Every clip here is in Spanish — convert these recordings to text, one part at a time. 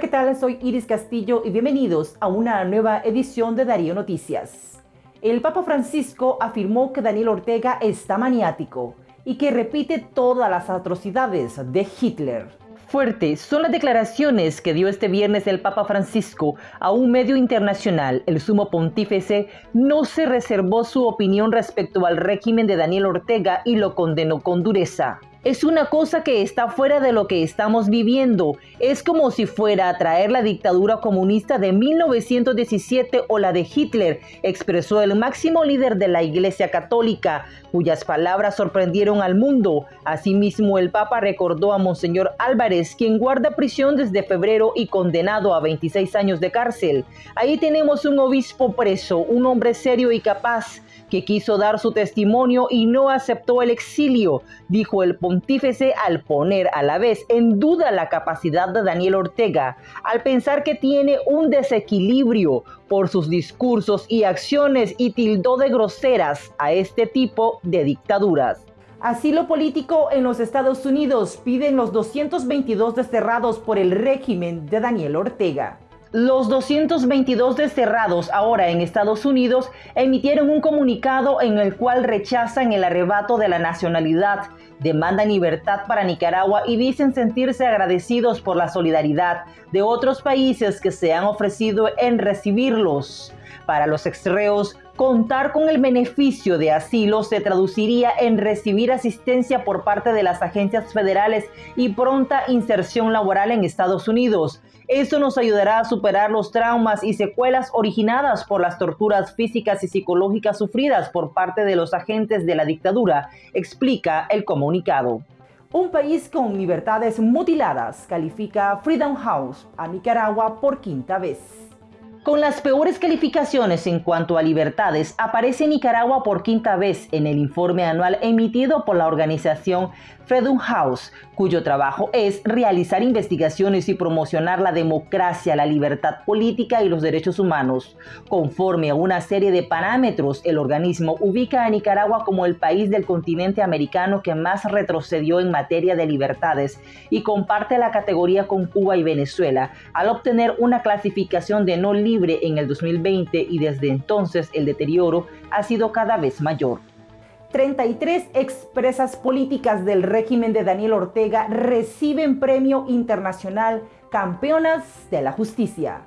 ¿qué tal? Soy Iris Castillo y bienvenidos a una nueva edición de Darío Noticias. El Papa Francisco afirmó que Daniel Ortega está maniático y que repite todas las atrocidades de Hitler. Fuertes son las declaraciones que dio este viernes el Papa Francisco a un medio internacional. El sumo pontífice no se reservó su opinión respecto al régimen de Daniel Ortega y lo condenó con dureza es una cosa que está fuera de lo que estamos viviendo. Es como si fuera a traer la dictadura comunista de 1917 o la de Hitler, expresó el máximo líder de la Iglesia Católica, cuyas palabras sorprendieron al mundo. Asimismo, el Papa recordó a Monseñor Álvarez, quien guarda prisión desde febrero y condenado a 26 años de cárcel. Ahí tenemos un obispo preso, un hombre serio y capaz que quiso dar su testimonio y no aceptó el exilio, dijo el pontífice al poner a la vez en duda la capacidad de Daniel Ortega, al pensar que tiene un desequilibrio por sus discursos y acciones y tildó de groseras a este tipo de dictaduras. Asilo político en los Estados Unidos piden los 222 desterrados por el régimen de Daniel Ortega. Los 222 desterrados ahora en Estados Unidos emitieron un comunicado en el cual rechazan el arrebato de la nacionalidad, demandan libertad para Nicaragua y dicen sentirse agradecidos por la solidaridad de otros países que se han ofrecido en recibirlos. Para los extreos, contar con el beneficio de asilo se traduciría en recibir asistencia por parte de las agencias federales y pronta inserción laboral en Estados Unidos. Esto nos ayudará a superar los traumas y secuelas originadas por las torturas físicas y psicológicas sufridas por parte de los agentes de la dictadura, explica el comunicado. Un país con libertades mutiladas califica Freedom House a Nicaragua por quinta vez. Con las peores calificaciones en cuanto a libertades, aparece Nicaragua por quinta vez en el informe anual emitido por la organización Freedom House, cuyo trabajo es realizar investigaciones y promocionar la democracia, la libertad política y los derechos humanos. Conforme a una serie de parámetros, el organismo ubica a Nicaragua como el país del continente americano que más retrocedió en materia de libertades y comparte la categoría con Cuba y Venezuela, al obtener una clasificación de no libre en el 2020 y desde entonces el deterioro ha sido cada vez mayor. 33 expresas políticas del régimen de Daniel Ortega reciben premio internacional Campeonas de la Justicia.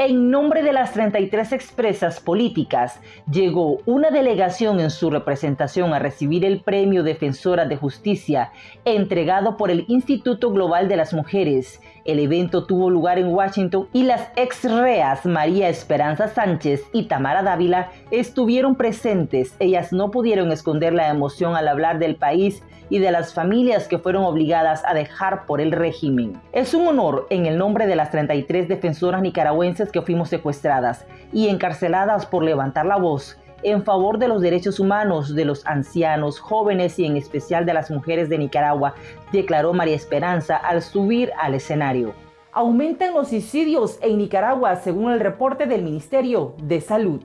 En nombre de las 33 expresas políticas, llegó una delegación en su representación a recibir el Premio Defensora de Justicia, entregado por el Instituto Global de las Mujeres. El evento tuvo lugar en Washington y las ex reas María Esperanza Sánchez y Tamara Dávila estuvieron presentes. Ellas no pudieron esconder la emoción al hablar del país y de las familias que fueron obligadas a dejar por el régimen. Es un honor en el nombre de las 33 defensoras nicaragüenses que fuimos secuestradas y encarceladas por levantar la voz en favor de los derechos humanos de los ancianos, jóvenes y en especial de las mujeres de Nicaragua, declaró María Esperanza al subir al escenario. Aumentan los suicidios en Nicaragua según el reporte del Ministerio de Salud.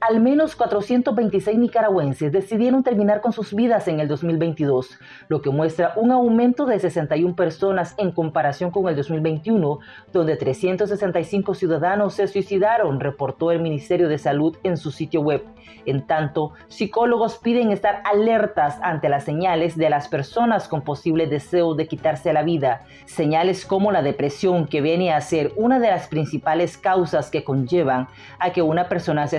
Al menos 426 nicaragüenses decidieron terminar con sus vidas en el 2022, lo que muestra un aumento de 61 personas en comparación con el 2021, donde 365 ciudadanos se suicidaron, reportó el Ministerio de Salud en su sitio web. En tanto, psicólogos piden estar alertas ante las señales de las personas con posible deseo de quitarse la vida, señales como la depresión que viene a ser una de las principales causas que conllevan a que una persona se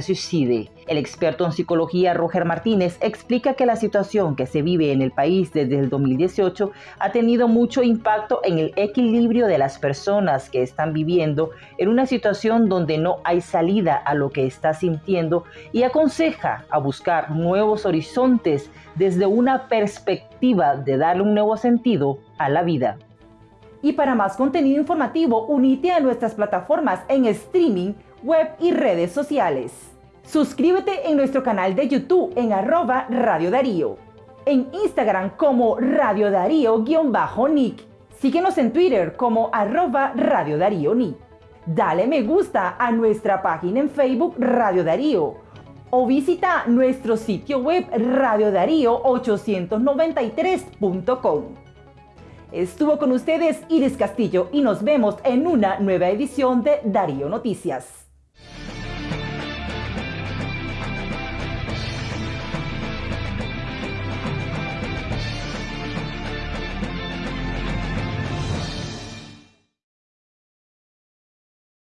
el experto en psicología Roger Martínez explica que la situación que se vive en el país desde el 2018 ha tenido mucho impacto en el equilibrio de las personas que están viviendo en una situación donde no hay salida a lo que está sintiendo y aconseja a buscar nuevos horizontes desde una perspectiva de darle un nuevo sentido a la vida. Y para más contenido informativo, unite a nuestras plataformas en streaming, web y redes sociales. Suscríbete en nuestro canal de YouTube en arroba Radio Darío. En Instagram como Radio Darío-Nick. Síguenos en Twitter como arroba Radio Darío Nick. Dale me gusta a nuestra página en Facebook Radio Darío o visita nuestro sitio web radiodarío893.com. Estuvo con ustedes Iris Castillo y nos vemos en una nueva edición de Darío Noticias.